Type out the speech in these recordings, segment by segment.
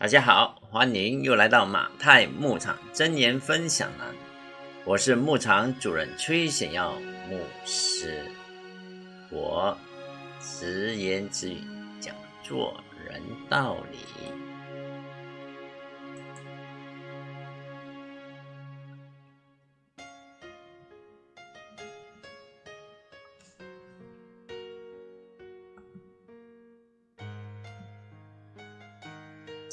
大家好，欢迎又来到马太牧场真言分享栏。我是牧场主人崔显耀牧师，我直言直语讲做人道理。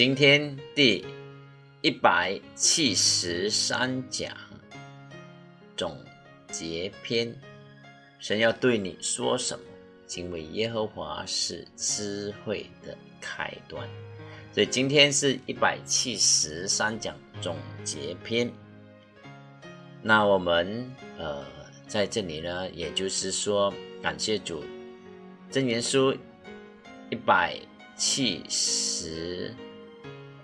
今天第一百七十三讲总结篇，神要对你说什么？敬畏耶和华是智慧的开端。所以今天是一百七十三讲总结篇。那我们呃在这里呢，也就是说感谢主，真言书一百七十。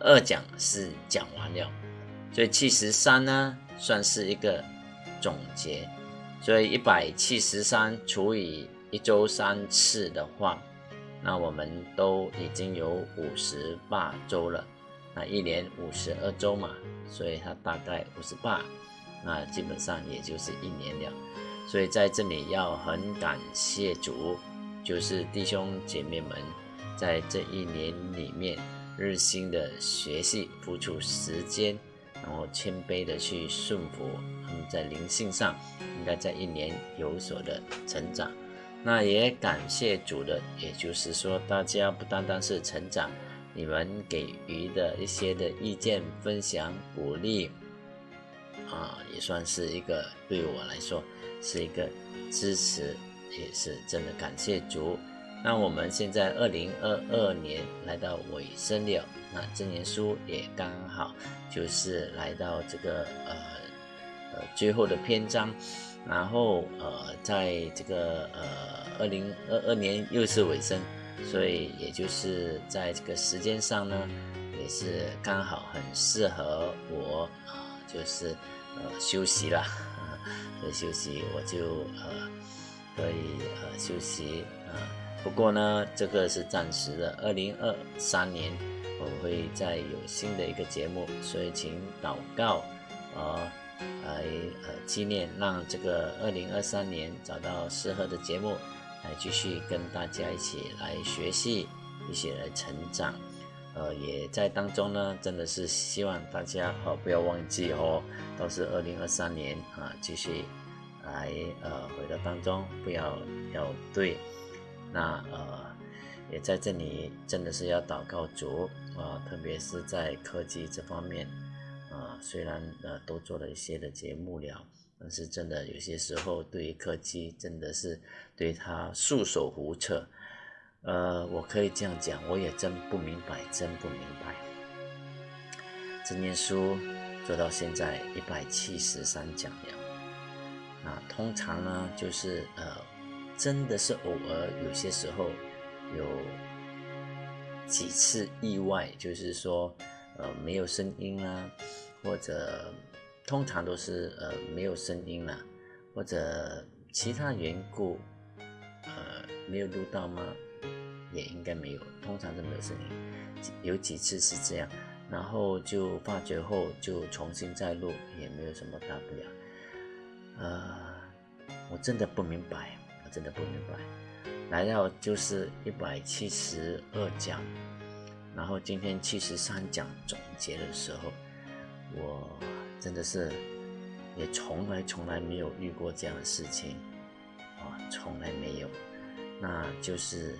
二讲是讲完了，所以七十三呢算是一个总结，所以一百七十三除以一周三次的话，那我们都已经有五十八周了，那一年五十二周嘛，所以它大概五十八，那基本上也就是一年了，所以在这里要很感谢主，就是弟兄姐妹们在这一年里面。日新的学习，付出时间，然后谦卑的去顺服，他们在灵性上应该在一年有所的成长。那也感谢主的，也就是说，大家不单单是成长，你们给予的一些的意见、分享、鼓励，啊，也算是一个对我来说是一个支持，也是真的感谢主。那我们现在二零二二年来到尾声了，那真言书也刚好就是来到这个呃呃最后的篇章，然后呃在这个呃二零二二年又是尾声，所以也就是在这个时间上呢，也是刚好很适合我啊，就是呃休息了，以休息我就呃可以呃休息啊。不过呢，这个是暂时的。二零二三年，我会再有新的一个节目，所以请祷告，呃，来呃纪念，让这个二零二三年找到适合的节目，来继续跟大家一起来学习，一起来成长。呃，也在当中呢，真的是希望大家哦不要忘记哦，都是二零二三年啊，继续来呃回到当中，不要要对。那呃，也在这里真的是要祷告主啊，特别是在科技这方面啊，虽然呃都做了一些的节目了，但是真的有些时候对于科技真的是对他束手无策。呃，我可以这样讲，我也真不明白，真不明白。这念书做到现在一百七十三讲了，那通常呢就是呃。真的是偶尔，有些时候有几次意外，就是说，呃，没有声音啊，或者通常都是呃没有声音了，或者其他缘故，呃，没有录到吗？也应该没有，通常都没有声音。有几次是这样，然后就发觉后就重新再录，也没有什么大不了。呃，我真的不明白。真的不明白，来到就是一百七十二讲，然后今天七十三讲总结的时候，我真的是也从来从来没有遇过这样的事情，啊，从来没有，那就是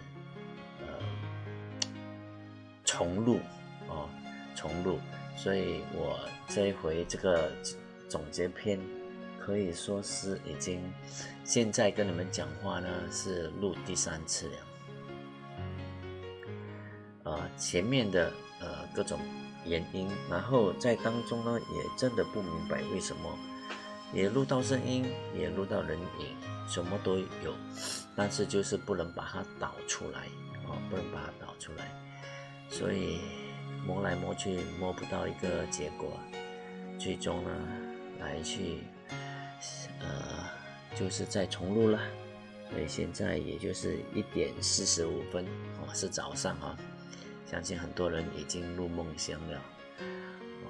呃重录哦，重录，所以我这一回这个总结篇。可以说是已经，现在跟你们讲话呢是录第三次了。呃，前面的呃各种原因，然后在当中呢也真的不明白为什么，也录到声音，也录到人影，什么都有，但是就是不能把它导出来，哦，不能把它导出来，所以摸来摸去摸不到一个结果，最终呢来去。呃，就是在重录了，所以现在也就是一点四十五分哦，是早上啊，相信很多人已经入梦乡了。哦，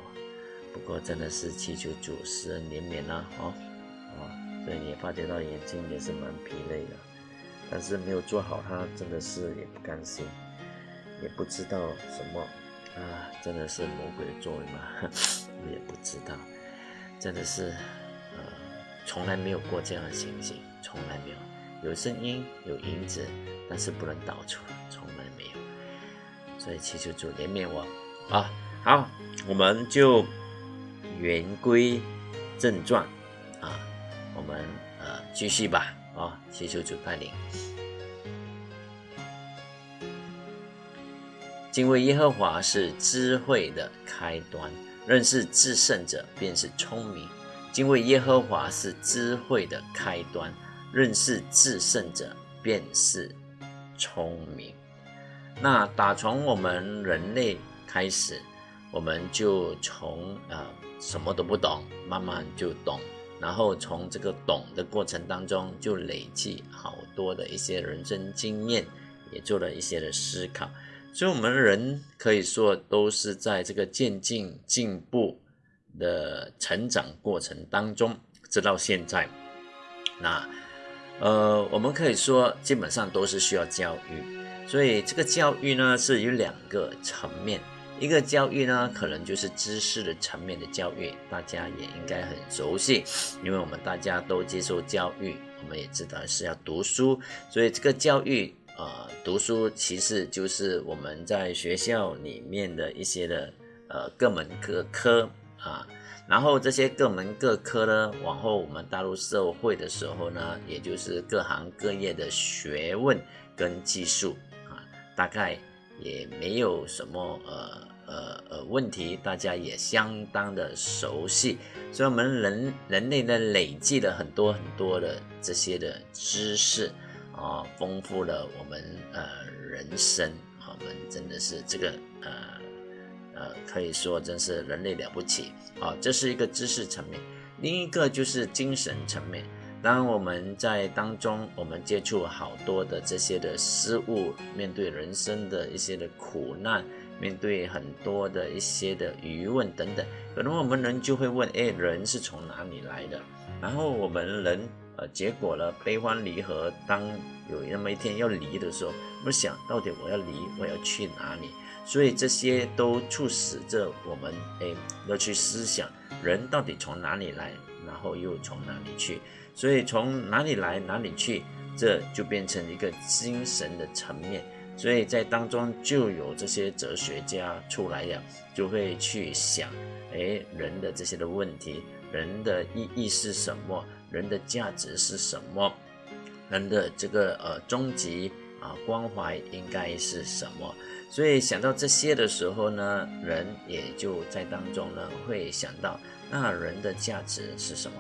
不过真的是祈求主施恩怜悯了！哦，哦，所以你也发觉到眼睛也是蛮疲累的，但是没有做好，它真的是也不甘心，也不知道什么啊，真的是魔鬼的作为吗？我也不知道，真的是，从来没有过这样的情形，从来没有，有声音，有影子，但是不能导出，从来没有，所以祈求主怜悯我啊！好，我们就言归正传啊，我们呃继续吧啊，祈求主带领。敬畏耶和华是智慧的开端，认识至圣者便是聪明。敬畏耶和华是智慧的开端，认识至圣者便是聪明。那打从我们人类开始。我们就从呃什么都不懂，慢慢就懂，然后从这个懂的过程当中，就累积好多的一些人生经验，也做了一些的思考。所以，我们人可以说都是在这个渐进进步的成长过程当中，直到现在。那呃，我们可以说基本上都是需要教育。所以，这个教育呢，是有两个层面。一个教育呢，可能就是知识的层面的教育，大家也应该很熟悉，因为我们大家都接受教育，我们也知道是要读书，所以这个教育，呃，读书其实就是我们在学校里面的一些的，呃，各门各科啊，然后这些各门各科呢，往后我们踏入社会的时候呢，也就是各行各业的学问跟技术啊，大概。也没有什么呃呃呃问题，大家也相当的熟悉，所以我们人人类呢累积了很多很多的这些的知识啊，丰富了我们呃人生，我们真的是这个呃呃可以说真是人类了不起啊，这是一个知识层面，另一个就是精神层面。当我们在当中，我们接触好多的这些的事物，面对人生的一些的苦难，面对很多的一些的疑问等等，可能我们人就会问：哎，人是从哪里来的？然后我们人，呃，结果呢悲欢离合，当有那么一天要离的时候，我想到底我要离，我要去哪里？所以这些都促使着我们，哎，要去思想人到底从哪里来，然后又从哪里去。所以从哪里来哪里去，这就变成一个精神的层面。所以在当中就有这些哲学家出来呀，就会去想，哎，人的这些的问题，人的意义是什么？人的价值是什么？人的这个呃终极啊关怀应该是什么？所以想到这些的时候呢，人也就在当中呢会想到，那人的价值是什么？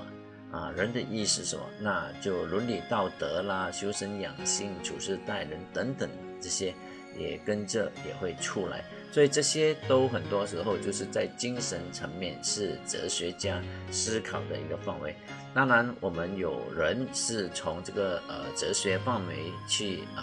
啊，人的意思什么？那就伦理道德啦，修身养性、处事待人等等这些，也跟着也会出来。所以这些都很多时候就是在精神层面是哲学家思考的一个范围。当然，我们有人是从这个呃哲学范围去呃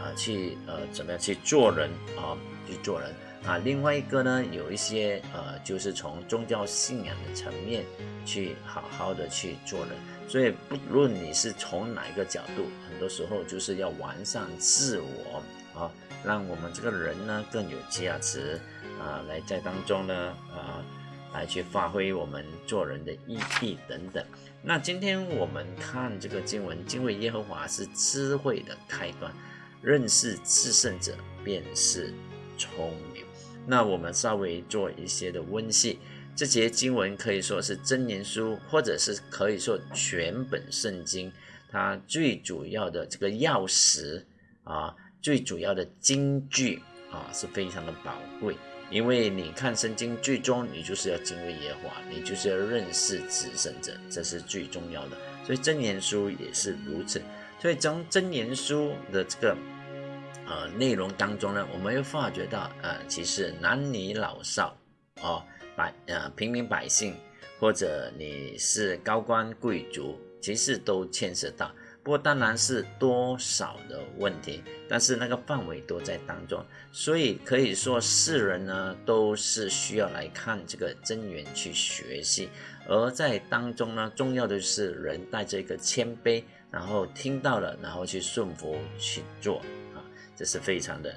呃去呃怎么样去做人啊去做人。啊，另外一个呢，有一些呃，就是从宗教信仰的层面去好好的去做人，所以不论你是从哪一个角度，很多时候就是要完善自我啊，让我们这个人呢更有价值啊，来在当中呢啊，来去发挥我们做人的意义等等。那今天我们看这个经文，敬畏耶和华是智慧的开端，认识至圣者便是聪明。那我们稍微做一些的温习，这节经文可以说是真言书，或者是可以说全本圣经，它最主要的这个钥匙啊，最主要的金句啊，是非常的宝贵。因为你看圣经，最终你就是要敬畏耶和华，你就是要认识至圣者，这是最重要的。所以真言书也是如此。所以从真言书的这个。呃，内容当中呢，我们又发觉到，呃，其实男女老少，哦，百呃平民百姓，或者你是高官贵族，其实都牵涉到。不过当然是多少的问题，但是那个范围都在当中，所以可以说世人呢都是需要来看这个真源去学习，而在当中呢，重要的是人带着一个谦卑，然后听到了，然后去顺服去做啊，这是非常的。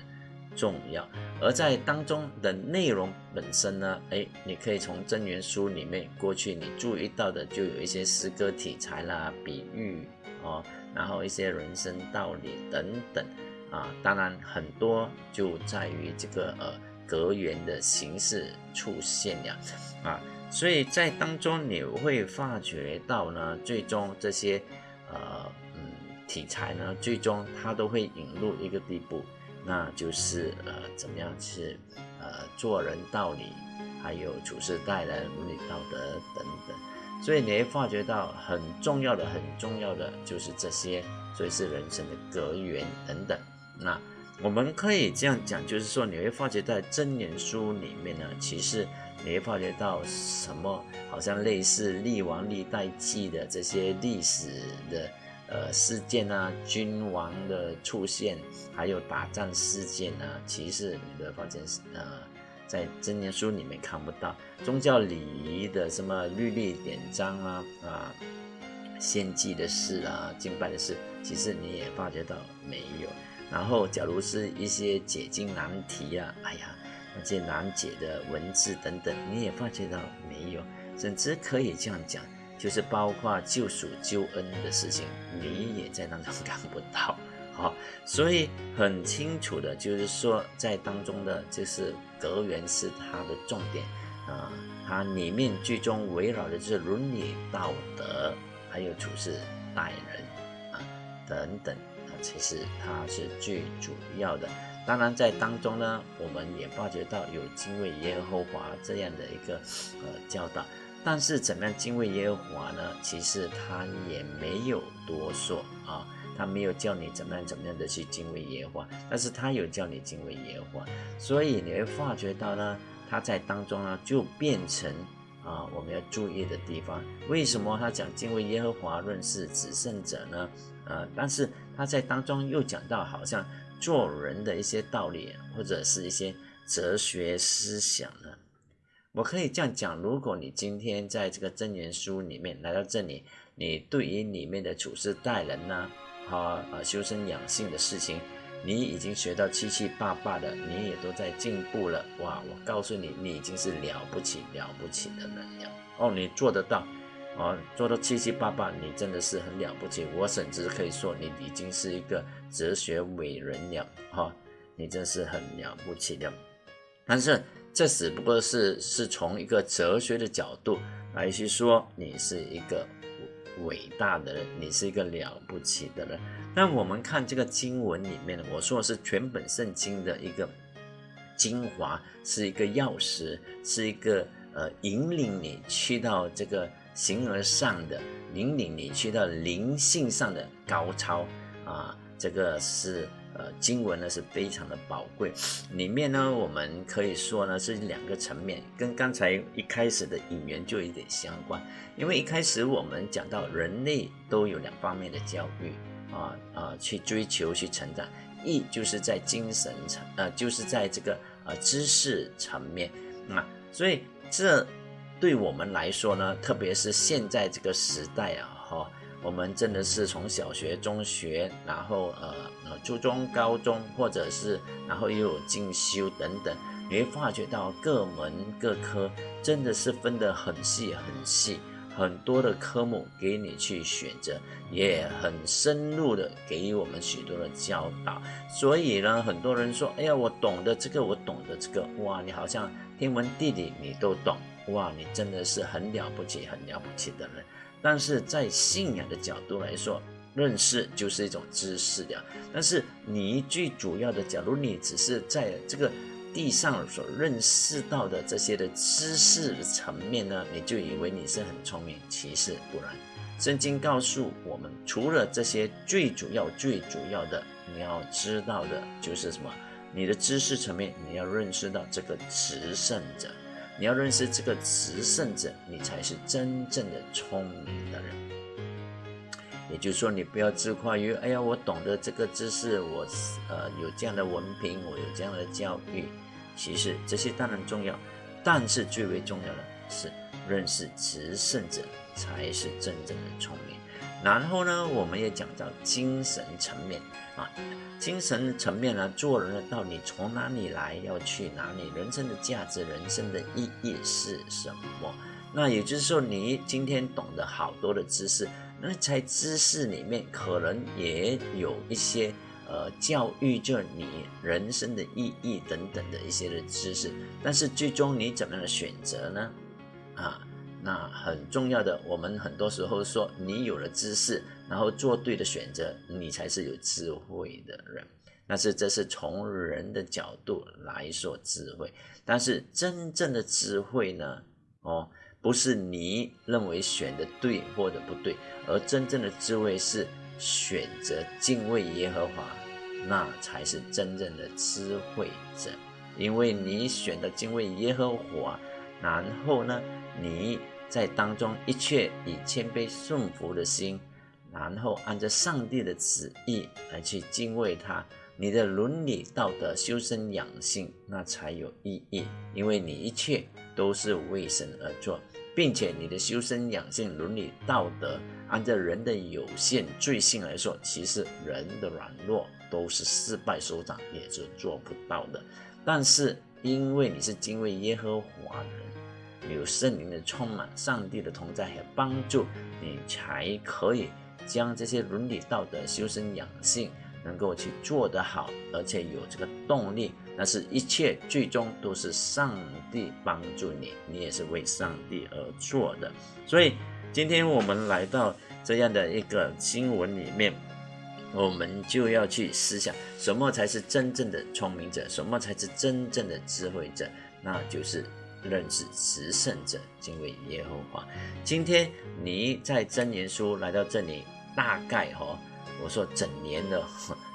重要，而在当中的内容本身呢，哎，你可以从真言书里面过去你注意到的，就有一些诗歌题材啦、比喻哦，然后一些人生道理等等啊，当然很多就在于这个呃格言的形式出现了啊，所以在当中你会发觉到呢，最终这些呃嗯题材呢，最终它都会引入一个地步。那就是呃，怎么样去呃做人道理，还有处事待人、伦理道德等等。所以你会发觉到很重要的、很重要的就是这些，所以是人生的格言等等。那我们可以这样讲，就是说你会发觉在真言书里面呢，其实你会发觉到什么，好像类似历王历代记的这些历史的。呃，事件啊，君王的出现，还有打仗事件啊，其实你的发现呃，在真言书里面看不到宗教礼仪的什么律例典章啊啊，献祭的事啊，敬拜的事，其实你也发觉到没有。然后，假如是一些解经难题啊，哎呀，那些难解的文字等等，你也发觉到没有，甚至可以这样讲。就是包括救赎、救恩的事情，你也在当中看不到，好，所以很清楚的，就是说在当中的，就是格言是它的重点啊，它里面最终围绕的是伦理道德，还有处事待人啊等等啊，其实它是最主要的。当然在当中呢，我们也发觉到有敬畏耶和华这样的一个呃教导。但是怎么样敬畏耶和华呢？其实他也没有多说啊，他没有叫你怎么样怎么样的去敬畏耶和华，但是他有叫你敬畏耶和华，所以你会发觉到呢，他在当中呢就变成啊我们要注意的地方。为什么他讲敬畏耶和华，认识只胜者呢？呃，但是他在当中又讲到好像做人的一些道理，或者是一些哲学思想呢？我可以这样讲：如果你今天在这个真言书里面来到这里，你对于里面的处事待人呢，呃修身养性的事情，你已经学到七七八八的，你也都在进步了。哇！我告诉你，你已经是了不起了不起的人了。哦，你做得到，哦，做到七七八八，你真的是很了不起。我甚至可以说，你已经是一个哲学伟人了。哈，你真是很了不起的。但是。这只不过是是从一个哲学的角度来去说，你是一个伟大的人，你是一个了不起的人。那我们看这个经文里面呢，我说的是全本圣经的一个精华，是一个钥匙，是一个呃引领你去到这个形而上的，引领你去到灵性上的高超啊，这个是。呃，经文呢是非常的宝贵，里面呢我们可以说呢是两个层面，跟刚才一开始的引言就有点相关。因为一开始我们讲到人类都有两方面的教育啊啊，去追求去成长，一就是在精神层，呃，就是在这个呃知识层面啊，所以这对我们来说呢，特别是现在这个时代啊，哈。我们真的是从小学、中学，然后呃呃初中、高中，或者是然后又有进修等等，你会发觉到各门各科真的是分得很细很细，很多的科目给你去选择，也很深入的给予我们许多的教导。所以呢，很多人说，哎呀，我懂得这个，我懂得这个，哇，你好像天文地理你都懂，哇，你真的是很了不起、很了不起的人。但是在信仰的角度来说，认识就是一种知识的。但是你最主要的，假如你只是在这个地上所认识到的这些的知识层面呢，你就以为你是很聪明，其实不然。圣经告诉我们，除了这些最主要、最主要的，你要知道的就是什么？你的知识层面，你要认识到这个持圣者。你要认识这个慈圣者，你才是真正的聪明的人。也就是说，你不要自夸于，哎呀，我懂得这个知识，我呃有这样的文凭，我有这样的教育。其实这些当然重要，但是最为重要的是认识执胜者才是真正的聪明。然后呢，我们也讲到精神层面啊，精神层面呢，做人的道理从哪里来，要去哪里，人生的价值，人生的意义是什么？那也就是说，你今天懂得好多的知识。那在知识里面，可能也有一些呃教育着你人生的意义等等的一些的知识，但是最终你怎么样的选择呢？啊，那很重要的，我们很多时候说，你有了知识，然后做对的选择，你才是有智慧的人。但是这是从人的角度来说智慧，但是真正的智慧呢？哦。不是你认为选的对或者不对，而真正的智慧是选择敬畏耶和华，那才是真正的智慧者。因为你选的敬畏耶和华，然后呢，你在当中一切以谦卑顺服的心，然后按照上帝的旨意来去敬畏他，你的伦理道德修身养性，那才有意义。因为你一切都是为神而做。并且你的修身养性、伦理道德，按照人的有限罪性来说，其实人的软弱都是失败收场，也是做不到的。但是因为你是敬畏耶和华人，有圣灵的充满、上帝的同在和帮助，你才可以将这些伦理道德、修身养性能够去做得好，而且有这个动力。那是一切最终都是上帝帮助你，你也是为上帝而做的。所以今天我们来到这样的一个新闻里面，我们就要去思想，什么才是真正的聪明者，什么才是真正的智慧者？那就是认识慈圣者，敬畏耶和华。今天你在真言书来到这里，大概哈，我说整年的，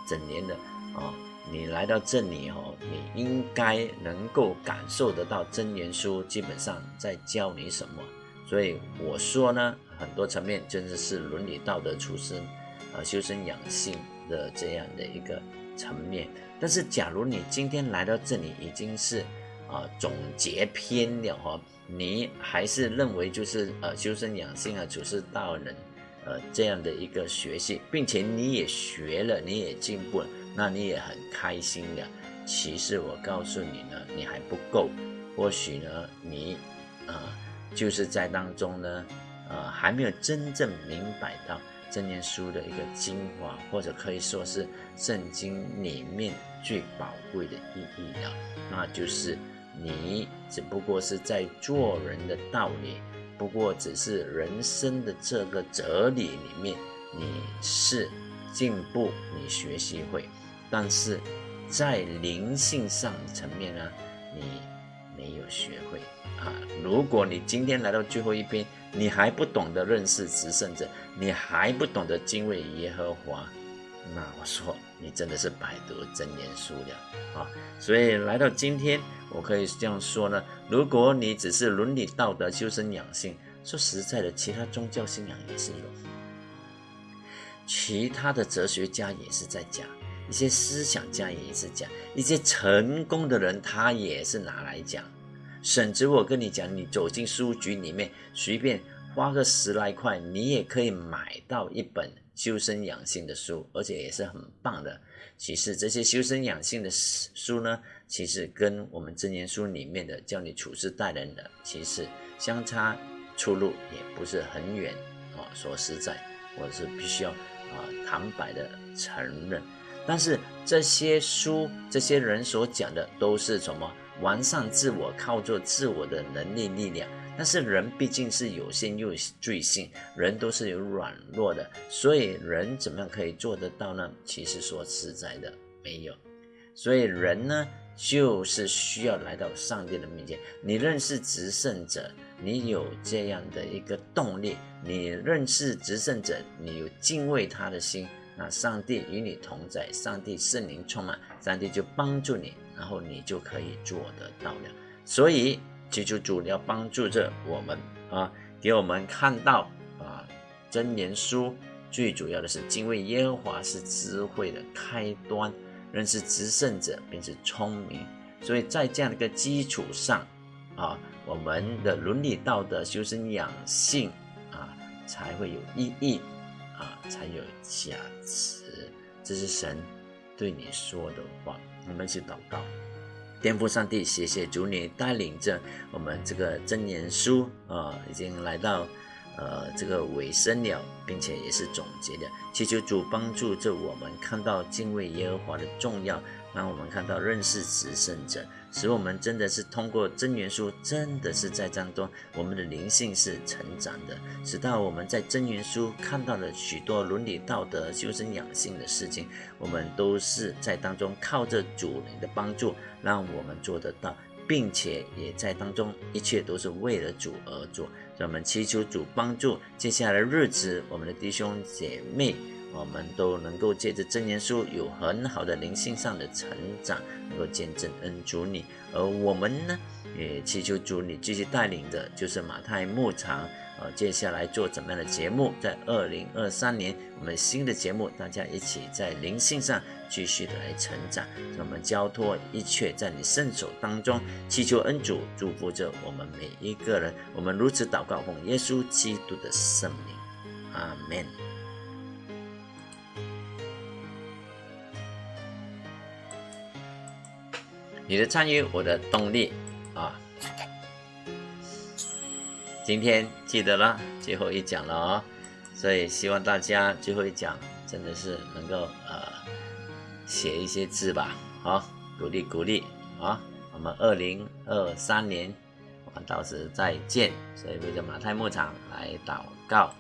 整年的啊。你来到这里哦，你应该能够感受得到真言书基本上在教你什么。所以我说呢，很多层面真的是伦理道德出身，啊，修身养性的这样的一个层面。但是，假如你今天来到这里已经是啊总结篇了哈，你还是认为就是呃修身养性啊处事道人呃这样的一个学习，并且你也学了，你也进步了。那你也很开心的。其实我告诉你呢，你还不够。或许呢，你啊，就是在当中呢，呃，还没有真正明白到这念书的一个精华，或者可以说是圣经里面最宝贵的意义了。那就是你只不过是在做人的道理，不过只是人生的这个哲理里面，你是进步，你学习会。但是，在灵性上层面呢，你没有学会啊。如果你今天来到最后一篇，你还不懂得认识执圣者，你还不懂得敬畏耶和华，那我说你真的是百读真言书了啊。所以来到今天，我可以这样说呢：如果你只是伦理道德、修身养性，说实在的，其他宗教信仰也是有，其他的哲学家也是在讲。一些思想家也是讲，一些成功的人他也是拿来讲，甚至我跟你讲，你走进书局里面，随便花个十来块，你也可以买到一本修身养性的书，而且也是很棒的。其实这些修身养性的书呢，其实跟我们真言书里面的教你处事待人的，其实相差出路也不是很远啊。说实在，我是必须要啊坦白的承认。但是这些书，这些人所讲的都是什么？完善自我，靠做自我的能力力量。但是人毕竟是有限又罪性，人都是有软弱的，所以人怎么样可以做得到呢？其实说实在的，没有。所以人呢，就是需要来到上帝的面前。你认识执圣者，你有这样的一个动力；你认识执圣者，你有敬畏他的心。那上帝与你同在，上帝圣灵充满，上帝就帮助你，然后你就可以做得到了。所以，祈求主要帮助着我们啊，给我们看到啊真言书最主要的是敬畏耶和华是智慧的开端，认识执胜者便是聪明。所以在这样的一个基础上，啊，我们的伦理道德、修身养性啊，才会有意义，啊，才有价值。这是神对你说的话。我们一起祷告，颠覆上帝，谢谢主你带领着我们这个真言书啊，已经来到。呃，这个尾声了，并且也是总结的，祈求主帮助着我们看到敬畏耶和华的重要，让我们看到认识执胜者，使我们真的是通过真元书，真的是在当中，我们的灵性是成长的，使到我们在真元书看到了许多伦理道德、修身养性的事情，我们都是在当中靠着主灵的帮助，让我们做得到。并且也在当中，一切都是为了主而做。让我们祈求主帮助，接下来的日子，我们的弟兄姐妹，我们都能够借着真言书有很好的灵性上的成长，能够见证恩主你。而我们呢，也祈求主你继续带领的，就是马太牧场。呃，接下来做怎么样的节目？在二零二三年，我们新的节目，大家一起在灵性上继续的来成长。让我们交托一切在你圣手当中，祈求恩主祝福着我们每一个人。我们如此祷告，奉耶稣基督的圣名，阿门。你的参与，我的动力啊。今天记得了最后一讲了哦，所以希望大家最后一讲真的是能够呃写一些字吧，好鼓励鼓励啊！我们二零二三年我们到时再见，所以为着马太牧场来祷告，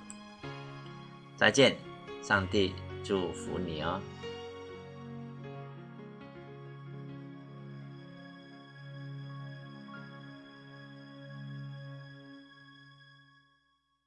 再见，上帝祝福你哦。